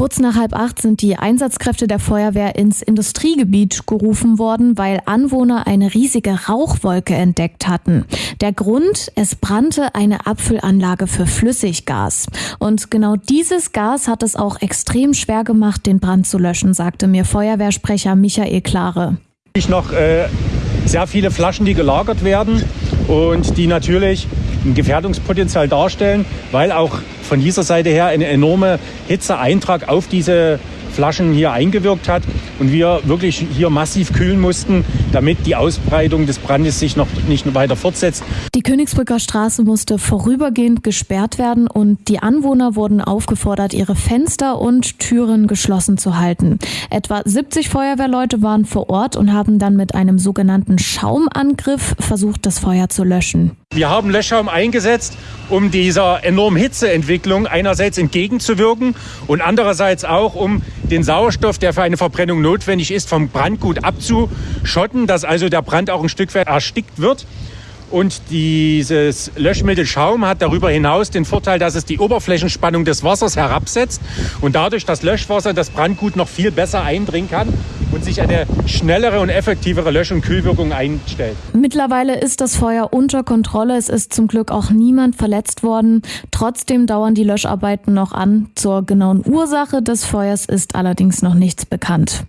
Kurz nach halb acht sind die Einsatzkräfte der Feuerwehr ins Industriegebiet gerufen worden, weil Anwohner eine riesige Rauchwolke entdeckt hatten. Der Grund, es brannte eine Abfüllanlage für Flüssiggas. Und genau dieses Gas hat es auch extrem schwer gemacht, den Brand zu löschen, sagte mir Feuerwehrsprecher Michael Klare. Ich noch äh, sehr viele Flaschen, die gelagert werden und die natürlich ein Gefährdungspotenzial darstellen, weil auch von dieser Seite her eine enorme Hitzeeintrag auf diese Flaschen hier eingewirkt hat und wir wirklich hier massiv kühlen mussten, damit die Ausbreitung des Brandes sich noch nicht weiter fortsetzt. Die Königsbrücker Straße musste vorübergehend gesperrt werden und die Anwohner wurden aufgefordert, ihre Fenster und Türen geschlossen zu halten. Etwa 70 Feuerwehrleute waren vor Ort und haben dann mit einem sogenannten Schaumangriff versucht, das Feuer zu löschen. Wir haben Löschschaum eingesetzt, um dieser enormen Hitzeentwicklung einerseits entgegenzuwirken und andererseits auch, um den Sauerstoff, der für eine Verbrennung notwendig ist, vom Brandgut abzuschotten, dass also der Brand auch ein Stück weit erstickt wird. Und dieses Löschmittel Schaum hat darüber hinaus den Vorteil, dass es die Oberflächenspannung des Wassers herabsetzt und dadurch das Löschwasser das Brandgut noch viel besser eindringen kann und sich eine schnellere und effektivere Lösch- und Kühlwirkung einstellt. Mittlerweile ist das Feuer unter Kontrolle. Es ist zum Glück auch niemand verletzt worden. Trotzdem dauern die Löscharbeiten noch an. Zur genauen Ursache des Feuers ist allerdings noch nichts bekannt.